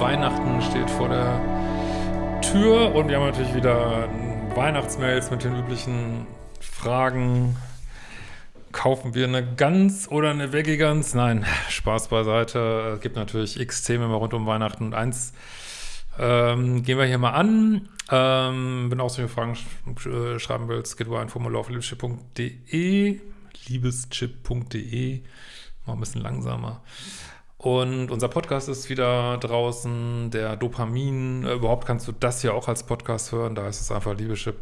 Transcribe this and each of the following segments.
Weihnachten steht vor der Tür und wir haben natürlich wieder Weihnachtsmails mit den üblichen Fragen. Kaufen wir eine Gans oder eine Veggie-Gans? Nein, Spaß beiseite. Es gibt natürlich x Themen immer rund um Weihnachten und eins ähm, gehen wir hier mal an. Ähm, wenn du auch solche Fragen sch äh, schreiben willst, geht über ein Formular auf liebeschip.de liebeschip.de Mal ein bisschen langsamer. Und unser Podcast ist wieder draußen, der Dopamin, äh, überhaupt kannst du das hier auch als Podcast hören, da ist es einfach Liebeschip.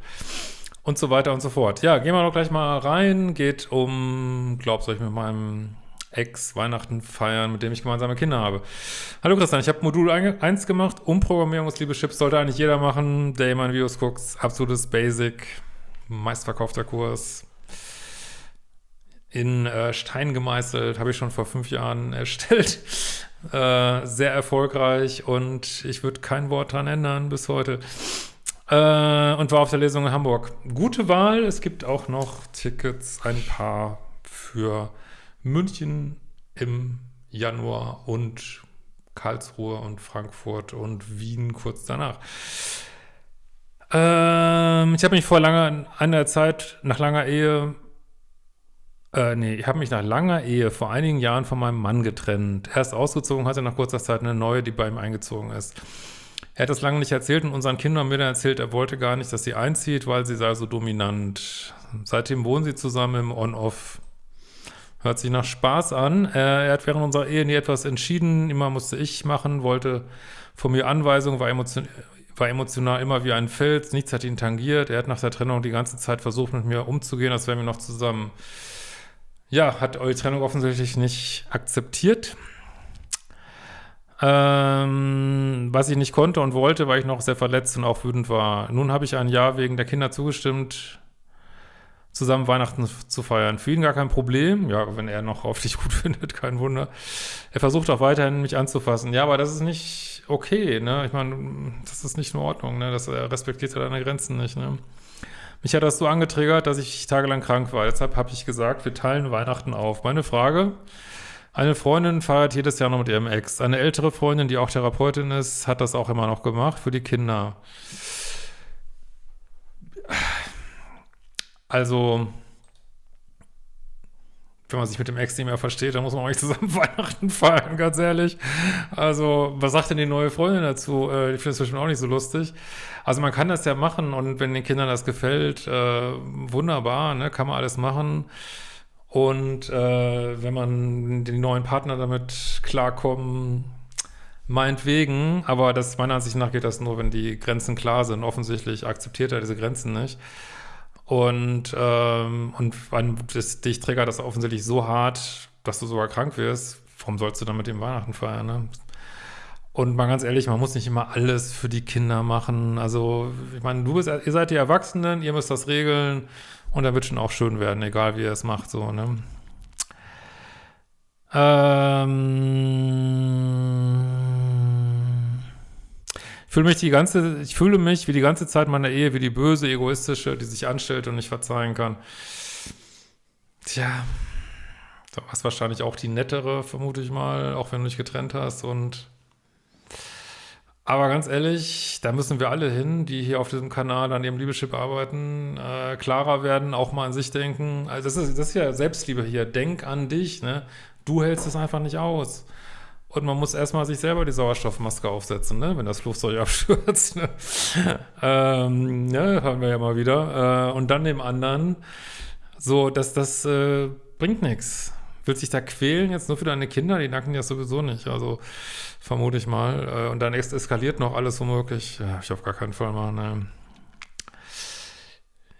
Und so weiter und so fort. Ja, gehen wir doch gleich mal rein, geht um, glaubst du, ich mit meinem Ex Weihnachten feiern, mit dem ich gemeinsame Kinder habe. Hallo Christian, ich habe Modul 1 gemacht, Umprogrammierung des Liebeschips, sollte eigentlich jeder machen, der meine Videos guckt, absolutes Basic, meistverkaufter Kurs, in äh, Stein gemeißelt, habe ich schon vor fünf Jahren erstellt. Äh, sehr erfolgreich und ich würde kein Wort dran ändern bis heute. Äh, und war auf der Lesung in Hamburg. Gute Wahl, es gibt auch noch Tickets, ein paar für München im Januar und Karlsruhe und Frankfurt und Wien kurz danach. Ähm, ich habe mich vor langer, einer Zeit, nach langer Ehe äh, nee, ich habe mich nach langer Ehe vor einigen Jahren von meinem Mann getrennt. Er ist ausgezogen, hatte nach kurzer Zeit eine neue, die bei ihm eingezogen ist. Er hat das lange nicht erzählt und unseren Kindern mir dann erzählt, er wollte gar nicht, dass sie einzieht, weil sie sei so dominant. Seitdem wohnen sie zusammen im On-Off. Hört sich nach Spaß an. Äh, er hat während unserer Ehe nie etwas entschieden. Immer musste ich machen, wollte von mir Anweisungen, war, emotion war emotional immer wie ein Fels. Nichts hat ihn tangiert. Er hat nach der Trennung die ganze Zeit versucht, mit mir umzugehen, als wären wir noch zusammen ja, hat eure Trennung offensichtlich nicht akzeptiert. Ähm, was ich nicht konnte und wollte, weil ich noch sehr verletzt und auch wütend war. Nun habe ich ein Jahr wegen der Kinder zugestimmt, zusammen Weihnachten zu feiern. Für ihn gar kein Problem. Ja, wenn er noch auf dich gut findet, kein Wunder. Er versucht auch weiterhin, mich anzufassen. Ja, aber das ist nicht okay, ne? Ich meine, das ist nicht in Ordnung, ne? Das er respektiert deine Grenzen nicht, ne? Mich hat das so angetriggert, dass ich tagelang krank war. Deshalb habe ich gesagt, wir teilen Weihnachten auf. Meine Frage, eine Freundin feiert jedes Jahr noch mit ihrem Ex. Eine ältere Freundin, die auch Therapeutin ist, hat das auch immer noch gemacht für die Kinder. Also, wenn man sich mit dem Ex nicht mehr versteht, dann muss man auch nicht zusammen Weihnachten feiern, ganz ehrlich. Also, was sagt denn die neue Freundin dazu? Äh, ich finde das bestimmt auch nicht so lustig. Also, man kann das ja machen und wenn den Kindern das gefällt, äh, wunderbar, ne, kann man alles machen. Und äh, wenn man die neuen Partner damit klarkommen, meinetwegen, aber das meiner Ansicht nach geht das nur, wenn die Grenzen klar sind. Offensichtlich akzeptiert er diese Grenzen nicht. Und, ähm, und das, dich triggert das offensichtlich so hart, dass du sogar krank wirst. Warum sollst du dann mit dem Weihnachten feiern, ne? Und mal ganz ehrlich, man muss nicht immer alles für die Kinder machen. Also, ich meine, du bist, ihr seid die Erwachsenen, ihr müsst das regeln und dann wird schon auch schön werden, egal wie ihr es macht, so, ne? Ähm fühle mich die ganze, ich fühle mich wie die ganze Zeit meiner Ehe wie die böse, egoistische, die sich anstellt und nicht verzeihen kann. Tja, du warst wahrscheinlich auch die nettere, vermute ich mal, auch wenn du dich getrennt hast und aber ganz ehrlich, da müssen wir alle hin, die hier auf diesem Kanal an ihrem Liebeschip arbeiten, äh, klarer werden, auch mal an sich denken. Also das ist, das ist ja Selbstliebe hier. Denk an dich, ne? Du hältst es einfach nicht aus. Und man muss erstmal sich selber die Sauerstoffmaske aufsetzen, ne? wenn das Flugzeug abstürzt. Ne? ähm, ne? Haben wir ja mal wieder. Äh, und dann dem anderen, so, dass das äh, bringt nichts. Willst dich da quälen jetzt nur für deine Kinder? Die nacken ja sowieso nicht. Also vermute ich mal. Äh, und dann eskaliert noch alles womöglich. Ja, ich auf gar keinen Fall machen. Ne?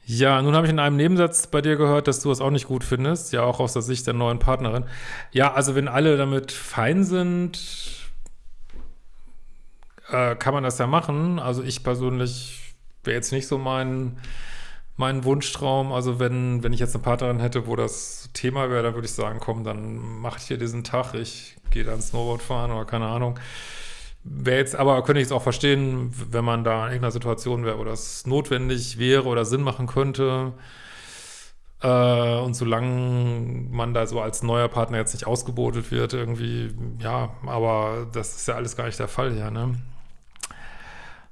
Ja, nun habe ich in einem Nebensatz bei dir gehört, dass du es auch nicht gut findest, ja auch aus der Sicht der neuen Partnerin. Ja, also wenn alle damit fein sind, äh, kann man das ja machen. Also ich persönlich wäre jetzt nicht so mein, mein Wunschtraum. Also wenn, wenn ich jetzt eine Partnerin hätte, wo das Thema wäre, dann würde ich sagen, komm, dann mach ich hier diesen Tag, ich gehe dann Snowboard fahren oder keine Ahnung. Wäre jetzt, aber könnte ich es auch verstehen, wenn man da in irgendeiner Situation wäre, wo das notwendig wäre oder Sinn machen könnte. Äh, und solange man da so als neuer Partner jetzt nicht ausgebotet wird, irgendwie, ja, aber das ist ja alles gar nicht der Fall hier, ne?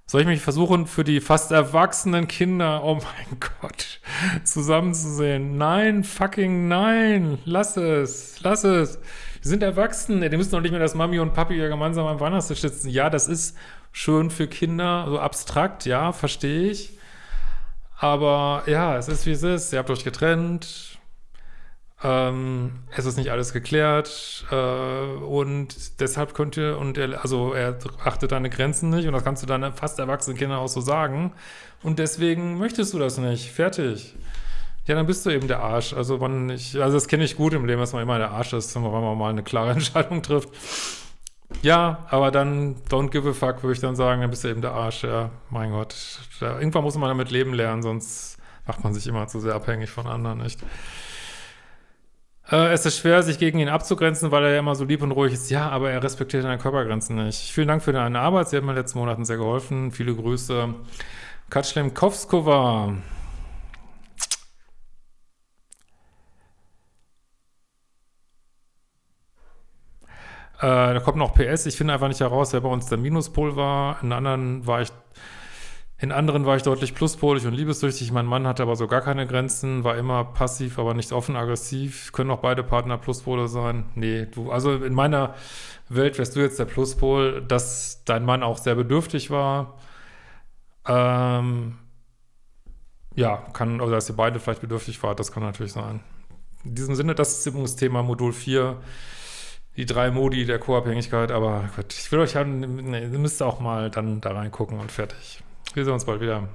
Soll ich mich versuchen, für die fast erwachsenen Kinder, oh mein Gott, zusammenzusehen? Nein, fucking nein, lass es, lass es. Wir sind erwachsen, die müssen doch nicht mehr, dass Mami und Papi ja gemeinsam am Weihnachtstisch sitzen. Ja, das ist schön für Kinder, so abstrakt, ja, verstehe ich. Aber ja, es ist wie es ist. Ihr habt euch getrennt. Ähm, es ist nicht alles geklärt. Äh, und deshalb könnt ihr, und er, also er achtet deine Grenzen nicht. Und das kannst du deinen fast erwachsenen Kindern auch so sagen. Und deswegen möchtest du das nicht. Fertig. Ja, dann bist du eben der Arsch. Also man, ich, also das kenne ich gut im Leben, dass man immer der Arsch ist, wenn man mal eine klare Entscheidung trifft. Ja, aber dann don't give a fuck, würde ich dann sagen, dann bist du eben der Arsch, ja, mein Gott. Da, irgendwann muss man damit leben lernen, sonst macht man sich immer zu sehr abhängig von anderen, nicht? Äh, es ist schwer, sich gegen ihn abzugrenzen, weil er ja immer so lieb und ruhig ist. Ja, aber er respektiert deine Körpergrenzen nicht. Vielen Dank für deine Arbeit, sie hat mir in den letzten Monaten sehr geholfen. Viele Grüße. Katschlem Kovskova. Äh, da kommt noch PS, ich finde einfach nicht heraus, wer bei uns der Minuspol war. In anderen war ich, in anderen war ich deutlich pluspolig und liebessüchtig. Mein Mann hatte aber so gar keine Grenzen, war immer passiv, aber nicht offen aggressiv. Können auch beide Partner Pluspole sein? Nee, du, also in meiner Welt wärst du jetzt der Pluspol, dass dein Mann auch sehr bedürftig war. Ähm, ja, kann, oder dass ihr beide vielleicht bedürftig wart, das kann natürlich sein. In diesem Sinne, das ist übrigens Thema Modul 4 die drei Modi der Co-Abhängigkeit, aber gut, ich will euch haben, ihr müsst auch mal dann da reingucken und fertig. Wir sehen uns bald wieder.